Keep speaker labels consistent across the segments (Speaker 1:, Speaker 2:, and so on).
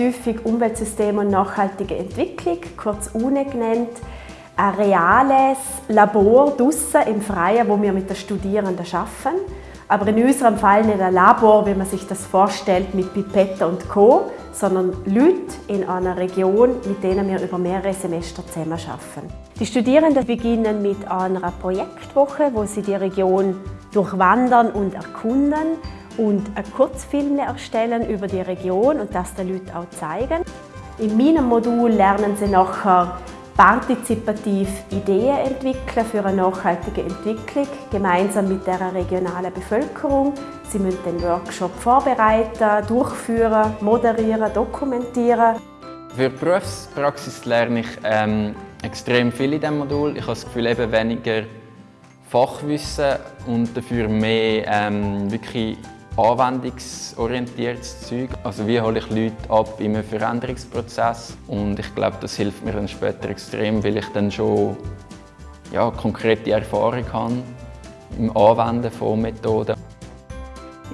Speaker 1: häufig Umweltsystem und nachhaltige Entwicklung, kurz UNE genannt, ein reales Labor draussen im Freien, wo wir mit den Studierenden arbeiten. Aber in unserem Fall nicht ein Labor, wie man sich das vorstellt, mit Pipetten und Co., sondern Leute in einer Region, mit denen wir über mehrere Semester zusammenarbeiten. Die Studierenden beginnen mit einer Projektwoche, wo sie die Region durchwandern und erkunden und einen Kurzfilm erstellen über die Region und das den Leuten auch zeigen. In meinem Modul lernen sie nachher partizipativ Ideen entwickeln für eine nachhaltige Entwicklung, gemeinsam mit der regionalen Bevölkerung. Sie müssen den Workshop vorbereiten, durchführen, moderieren, dokumentieren.
Speaker 2: Für die Berufspraxis lerne ich ähm, extrem viel in diesem Modul. Ich habe das Gefühl, eben weniger Fachwissen und dafür mehr ähm, wirklich anwendungsorientiertes Zeug. Also wie hole ich Leute ab in einem Veränderungsprozess und ich glaube, das hilft mir dann später extrem, weil ich dann schon ja, konkrete Erfahrung habe im Anwenden von Methoden.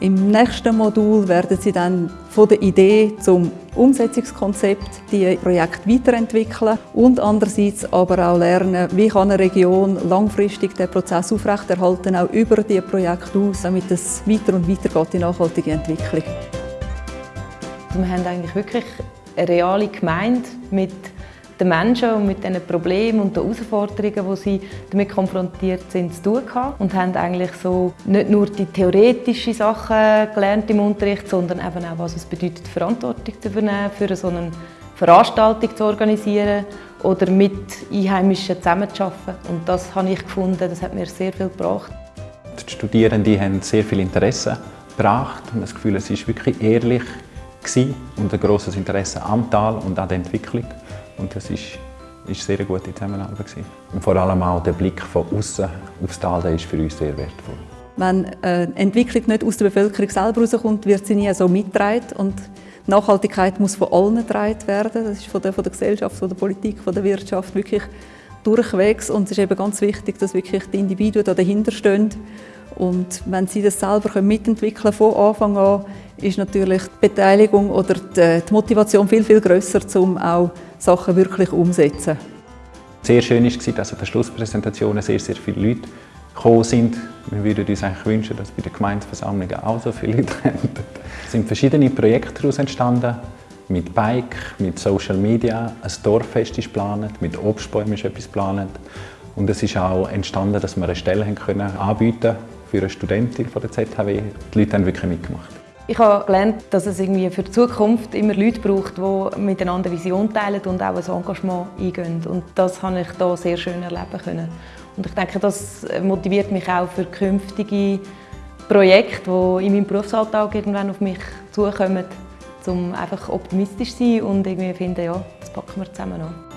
Speaker 3: Im nächsten Modul werden Sie dann von der Idee zum Umsetzungskonzept die Projekt weiterentwickeln und andererseits aber auch lernen, wie kann eine Region langfristig den Prozess aufrechterhalten, auch über die Projekte aus, damit es weiter und weiter geht in nachhaltige Entwicklung.
Speaker 4: Wir haben eigentlich wirklich eine reale Gemeinde mit den Menschen und mit den Problemen und den Herausforderungen, die sie damit konfrontiert sind, zu tun gehabt. Und haben eigentlich so nicht nur die theoretischen Sachen gelernt im Unterricht, sondern eben auch, was es bedeutet, Verantwortung zu übernehmen, für so eine Veranstaltung zu organisieren oder mit Einheimischen zusammenzuarbeiten. Und das habe ich gefunden, das hat mir sehr viel gebracht.
Speaker 5: Die Studierenden haben sehr viel Interesse gebracht und das Gefühl, es war wirklich ehrlich und ein grosses Interesse am Tal und an der Entwicklung. Und das ist, ist sehr eine gute Zusammenarbeit. Und vor allem auch der Blick von außen aufs Tal der ist für uns sehr wertvoll.
Speaker 3: Wenn eine Entwicklung nicht aus der Bevölkerung selber herauskommt, wird sie nie so mitgetragen. Und Nachhaltigkeit muss von allen getragen werden. Das ist von der, von der Gesellschaft, von der Politik, von der Wirtschaft wirklich durchwegs. Und es ist eben ganz wichtig, dass wirklich die Individuen dahinter stehen. Und wenn sie das selber mitentwickeln können, von Anfang an, ist natürlich die Beteiligung oder die Motivation viel, viel grösser, um auch Sachen wirklich umsetzen.
Speaker 5: Sehr schön war, dass an der Schlusspräsentation sehr, sehr viele Leute gekommen sind. Wir würden uns eigentlich wünschen, dass bei den Gemeindeversammlungen auch so viele Leute haben. Es sind verschiedene Projekte daraus entstanden. Mit Bike, mit Social Media, ein Dorffest ist geplant, mit Obstbäumen ist etwas geplant. Und es ist auch entstanden, dass wir eine Stelle haben können anbieten für eine Studentin von der ZHW. Die Leute haben wirklich mitgemacht.
Speaker 4: Ich habe gelernt, dass es irgendwie für die Zukunft immer Leute braucht, die miteinander Vision teilen und auch ein Engagement eingehen. Und das habe ich hier sehr schön erleben können. Und ich denke, das motiviert mich auch für künftige Projekte, die in meinem Berufsalltag irgendwann auf mich zukommen, um einfach optimistisch zu sein und irgendwie finden, ja, das packen wir zusammen an.